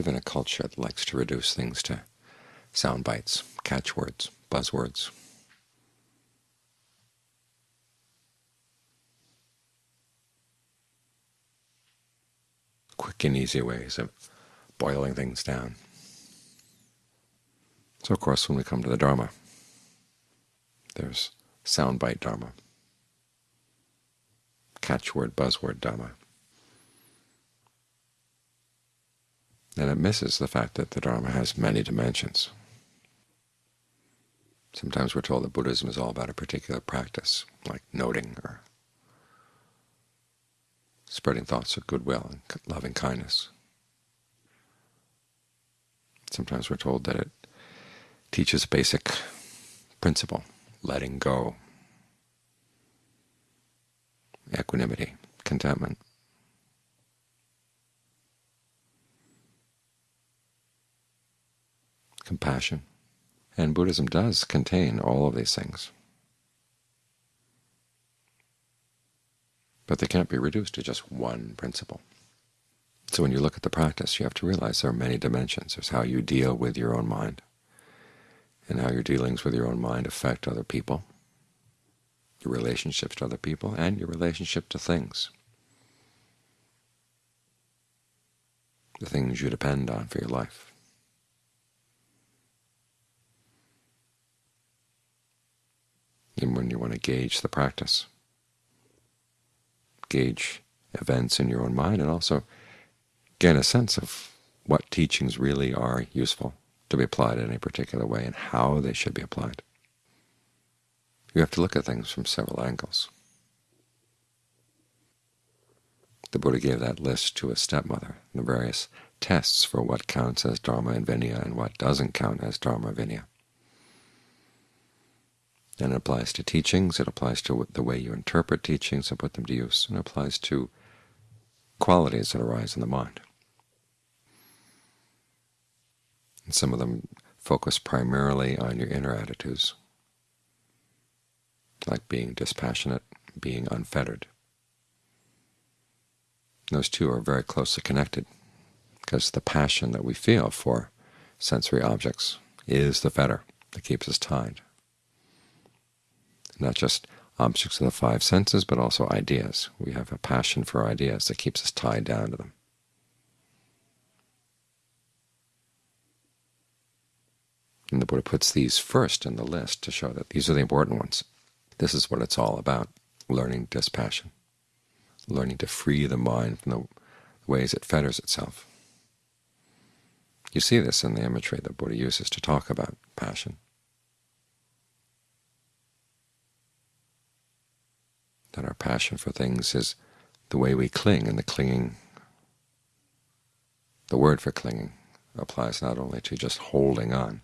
live in a culture that likes to reduce things to sound bites, catchwords, buzzwords. Quick and easy ways of boiling things down. So of course when we come to the Dharma, there's soundbite Dharma, catchword, buzzword Dharma. And it misses the fact that the Dharma has many dimensions. Sometimes we're told that Buddhism is all about a particular practice, like noting or spreading thoughts of goodwill and loving kindness. Sometimes we're told that it teaches a basic principle, letting go, equanimity, contentment. Compassion. And Buddhism does contain all of these things. But they can't be reduced to just one principle. So when you look at the practice, you have to realize there are many dimensions. There's how you deal with your own mind, and how your dealings with your own mind affect other people, your relationships to other people, and your relationship to things, the things you depend on for your life. When you want to gauge the practice, gauge events in your own mind, and also gain a sense of what teachings really are useful to be applied in a particular way and how they should be applied. You have to look at things from several angles. The Buddha gave that list to his stepmother, the various tests for what counts as Dharma and Vinaya and what doesn't count as Dharma and Vinaya. And it applies to teachings, it applies to the way you interpret teachings and put them to use, and it applies to qualities that arise in the mind. And some of them focus primarily on your inner attitudes, like being dispassionate, being unfettered. Those two are very closely connected, because the passion that we feel for sensory objects is the fetter that keeps us tied not just objects of the five senses, but also ideas. We have a passion for ideas that keeps us tied down to them. And the Buddha puts these first in the list to show that these are the important ones. This is what it's all about, learning dispassion, learning to free the mind from the ways it fetters itself. You see this in the imagery that Buddha uses to talk about passion. That our passion for things is the way we cling, and the clinging, the word for clinging, applies not only to just holding on,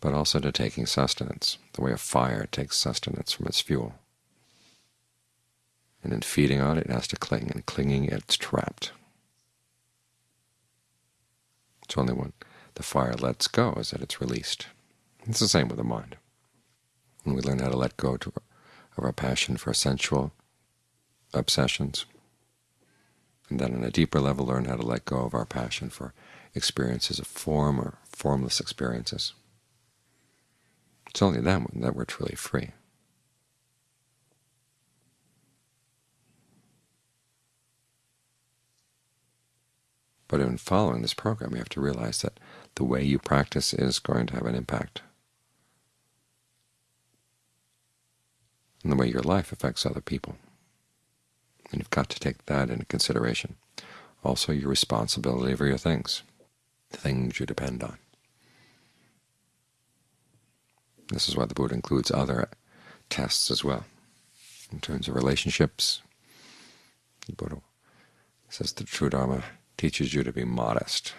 but also to taking sustenance, the way a fire takes sustenance from its fuel. And in feeding on it, it has to cling, and clinging it's trapped. It's only when the fire lets go is that it's released. It's the same with the mind. When we learn how to let go to of our passion for sensual obsessions, and then on a deeper level learn how to let go of our passion for experiences of form or formless experiences. It's only then that we're truly free. But in following this program, you have to realize that the way you practice is going to have an impact and the way your life affects other people. And you've got to take that into consideration. Also your responsibility for your things, the things you depend on. This is why the Buddha includes other tests as well. In terms of relationships, the Buddha says the true Dharma teaches you to be modest.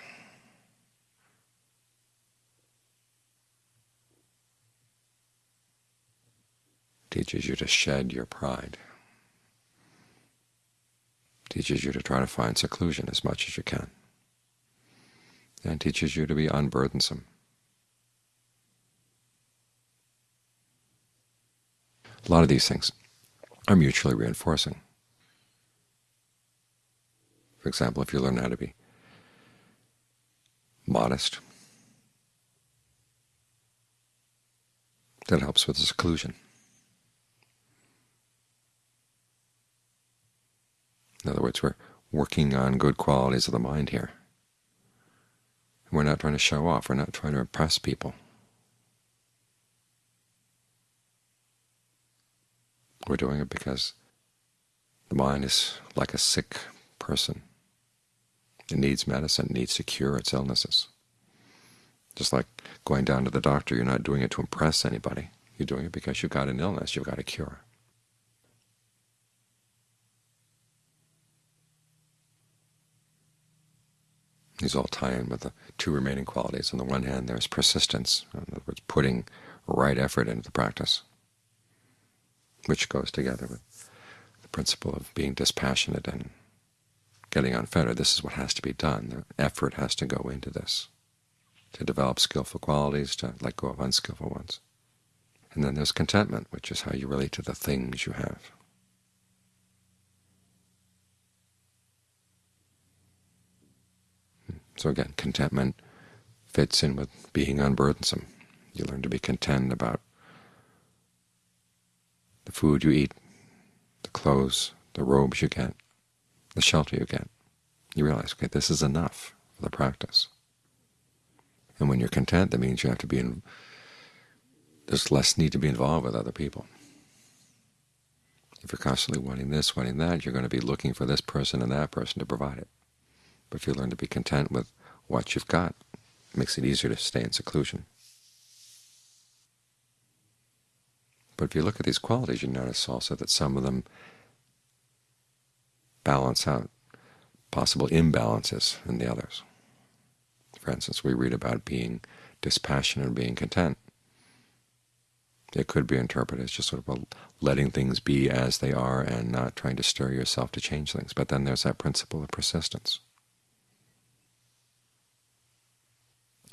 Teaches you to shed your pride, teaches you to try to find seclusion as much as you can, and teaches you to be unburdensome. A lot of these things are mutually reinforcing. For example, if you learn how to be modest. That helps with the seclusion. In other words, we're working on good qualities of the mind here. We're not trying to show off. We're not trying to impress people. We're doing it because the mind is like a sick person. It needs medicine, it needs to cure its illnesses. Just like going down to the doctor, you're not doing it to impress anybody. You're doing it because you've got an illness you've got a cure. These all tie in with the two remaining qualities. On the one hand, there's persistence, in other words, putting right effort into the practice, which goes together with the principle of being dispassionate and getting unfettered. This is what has to be done. The effort has to go into this, to develop skillful qualities, to let go of unskillful ones. And then there's contentment, which is how you relate to the things you have. So again, contentment fits in with being unburdensome. You learn to be content about the food you eat, the clothes, the robes you get, the shelter you get. You realize, okay, this is enough for the practice. And when you're content, that means you have to be in, there's less need to be involved with other people. If you're constantly wanting this, wanting that, you're going to be looking for this person and that person to provide it. But if you learn to be content with what you've got, it makes it easier to stay in seclusion. But if you look at these qualities, you notice also that some of them balance out possible imbalances in the others. For instance, we read about being dispassionate and being content. It could be interpreted as just sort of letting things be as they are and not trying to stir yourself to change things. But then there's that principle of persistence.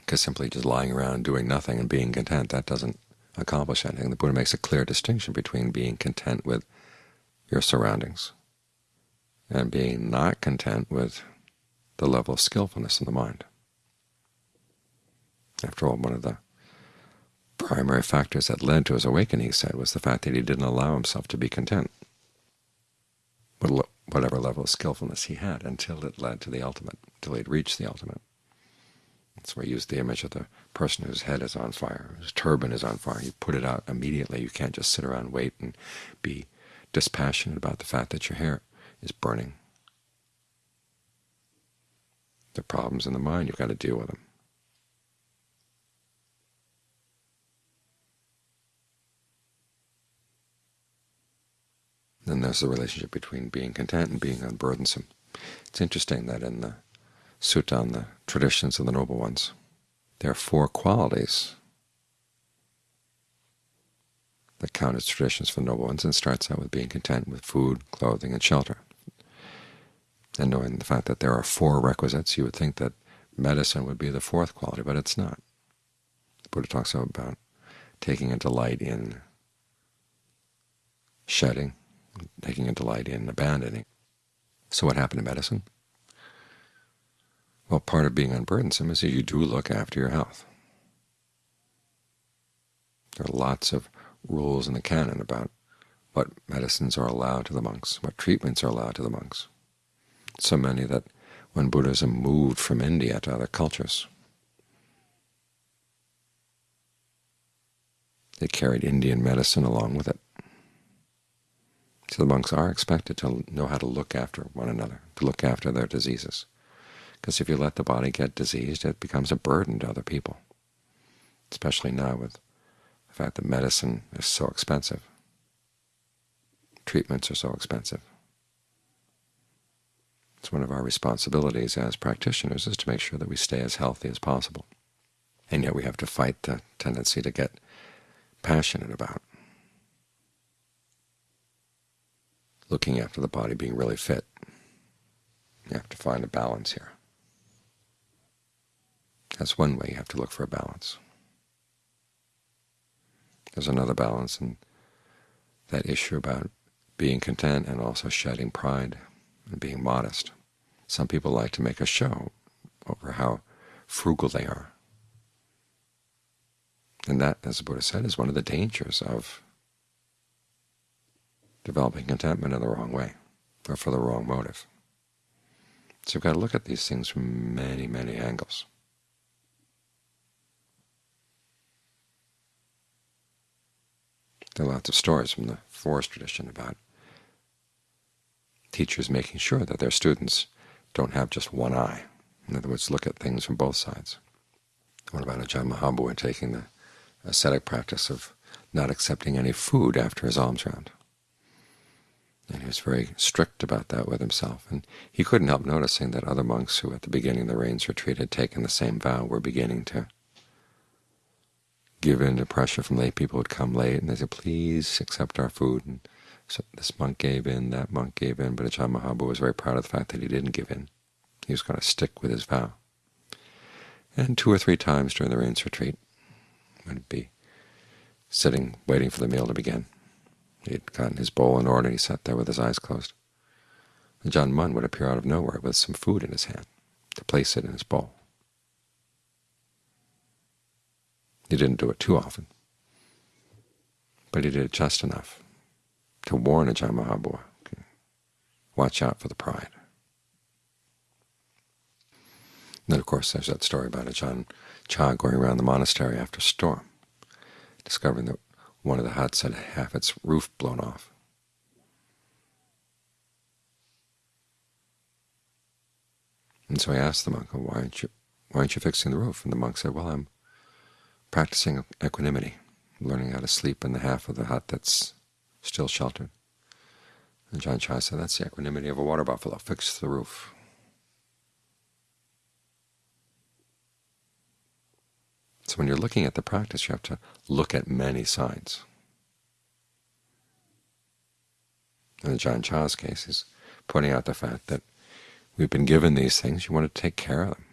Because simply just lying around doing nothing and being content, that doesn't accomplish anything. The Buddha makes a clear distinction between being content with your surroundings and being not content with the level of skillfulness in the mind. After all, one of the primary factors that led to his awakening, he said, was the fact that he didn't allow himself to be content with whatever level of skillfulness he had until it led to the ultimate, until he'd reached the ultimate. Why I used the image of the person whose head is on fire, whose turban is on fire. You put it out immediately. You can't just sit around and wait and be dispassionate about the fact that your hair is burning. The problems in the mind, you've got to deal with them. Then there's the relationship between being content and being unburdensome. It's interesting that in the Sutta on the traditions of the noble ones. There are four qualities that count as traditions for the noble ones, and starts out with being content with food, clothing, and shelter. And knowing the fact that there are four requisites, you would think that medicine would be the fourth quality, but it's not. The Buddha talks about taking a delight in shedding, taking a delight in abandoning. So what happened to medicine? Well, part of being unburdensome is that you do look after your health. There are lots of rules in the canon about what medicines are allowed to the monks, what treatments are allowed to the monks. So many that when Buddhism moved from India to other cultures, it carried Indian medicine along with it. So the monks are expected to know how to look after one another, to look after their diseases because if you let the body get diseased, it becomes a burden to other people, especially now with the fact that medicine is so expensive. Treatments are so expensive. It's one of our responsibilities as practitioners is to make sure that we stay as healthy as possible. And yet we have to fight the tendency to get passionate about looking after the body being really fit. You have to find a balance here. That's one way you have to look for a balance. There's another balance in that issue about being content and also shedding pride and being modest. Some people like to make a show over how frugal they are. And that, as the Buddha said, is one of the dangers of developing contentment in the wrong way or for the wrong motive. So you've got to look at these things from many, many angles. There are lots of stories from the forest tradition about teachers making sure that their students don't have just one eye. In other words, look at things from both sides. What about Ajahn Mahabua taking the ascetic practice of not accepting any food after his alms round? And he was very strict about that with himself. And he couldn't help noticing that other monks who at the beginning of the rains retreat had taken the same vow were beginning to give in to pressure from lay people would come late, and they said, please accept our food. And so this monk gave in, that monk gave in, but Ajahn Mahabua was very proud of the fact that he didn't give in. He was going to stick with his vow. And two or three times during the rains retreat, he'd be sitting waiting for the meal to begin, he had gotten his bowl in order, and he sat there with his eyes closed. Ajahn Mun would appear out of nowhere with some food in his hand to place it in his bowl. He didn't do it too often, but he did it just enough to warn Ajahn Mahabua, okay, watch out for the pride. And then, of course, there's that story about Ajahn Chah going around the monastery after a storm, discovering that one of the huts had half its roof blown off. And so he asked the monk, why aren't you, why aren't you fixing the roof? And the monk said, well, I'm practicing equanimity, learning how to sleep in the half of the hut that's still sheltered. And Ajahn Chah said, that's the equanimity of a water buffalo. Fix the roof. So when you're looking at the practice, you have to look at many sides. In Ajahn Chah's case, he's pointing out the fact that we've been given these things, you want to take care of them.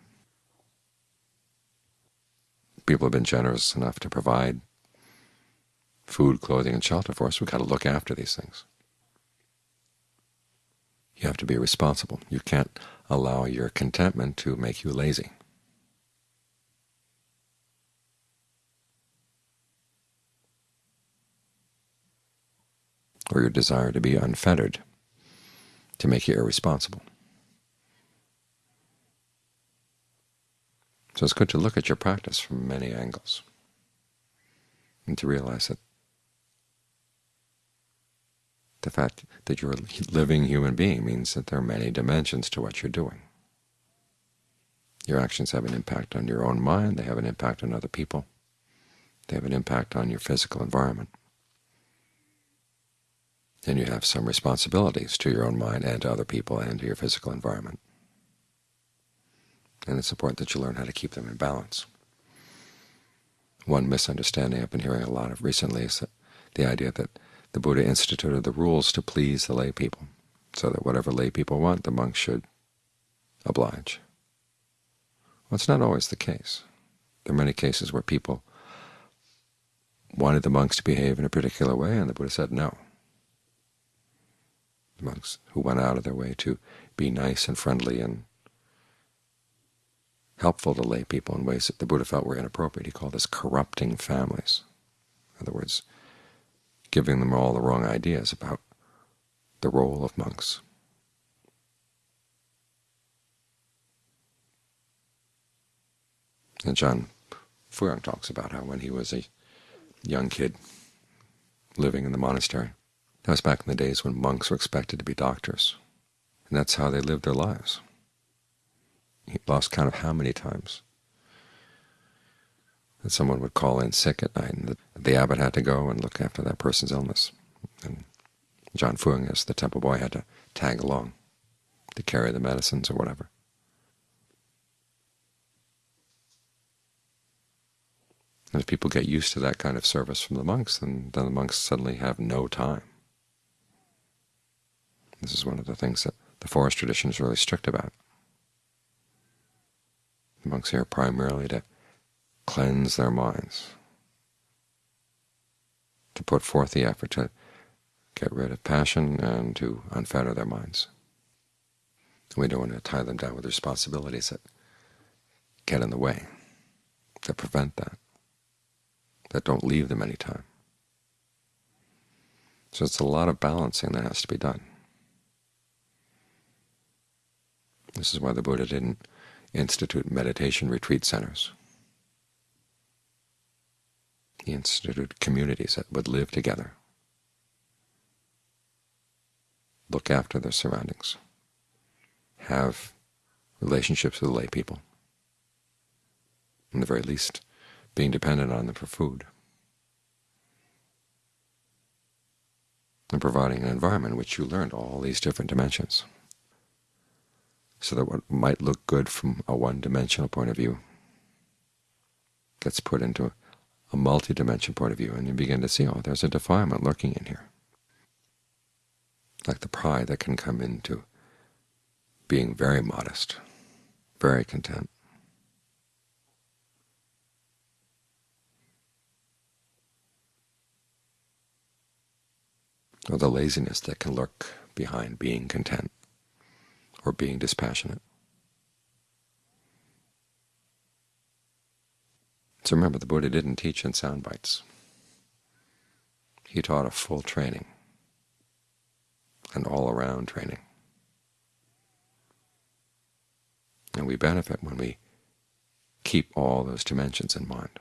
People have been generous enough to provide food, clothing, and shelter for us. We've got to look after these things. You have to be responsible. You can't allow your contentment to make you lazy. or your desire to be unfettered to make you irresponsible. So it's good to look at your practice from many angles and to realize that the fact that you're a living human being means that there are many dimensions to what you're doing. Your actions have an impact on your own mind, they have an impact on other people, they have an impact on your physical environment And you have some responsibilities to your own mind and to other people and to your physical environment. And it's important that you learn how to keep them in balance. One misunderstanding I've been hearing a lot of recently is the idea that the Buddha instituted the rules to please the lay people, so that whatever lay people want, the monks should oblige. Well, it's not always the case. There are many cases where people wanted the monks to behave in a particular way, and the Buddha said no monks who went out of their way to be nice and friendly and helpful to lay people in ways that the Buddha felt were inappropriate. He called this corrupting families. In other words, giving them all the wrong ideas about the role of monks. And Ajahn Fuang talks about how when he was a young kid living in the monastery, that was back in the days when monks were expected to be doctors, and that's how they lived their lives. He lost count of how many times that someone would call in sick at night, and the, the abbot had to go and look after that person's illness. And Ajahn Fuang, as the temple boy, had to tag along to carry the medicines or whatever. And if people get used to that kind of service from the monks, then, then the monks suddenly have no time this is one of the things that the forest tradition is really strict about. Monks here primarily to cleanse their minds, to put forth the effort to get rid of passion and to unfetter their minds. We don't want to tie them down with responsibilities that get in the way, that prevent that, that don't leave them any time. So it's a lot of balancing that has to be done. This is why the Buddha didn't institute meditation retreat centers. He instituted communities that would live together, look after their surroundings, have relationships with lay people, in the very least being dependent on them for food, and providing an environment in which you learned all these different dimensions so that what might look good from a one-dimensional point of view gets put into a multi-dimensional point of view, and you begin to see, oh, there's a defilement lurking in here, like the pride that can come into being very modest, very content. Or the laziness that can lurk behind being content or being dispassionate. So remember, the Buddha didn't teach in sound bites. He taught a full training, an all-around training. And we benefit when we keep all those dimensions in mind.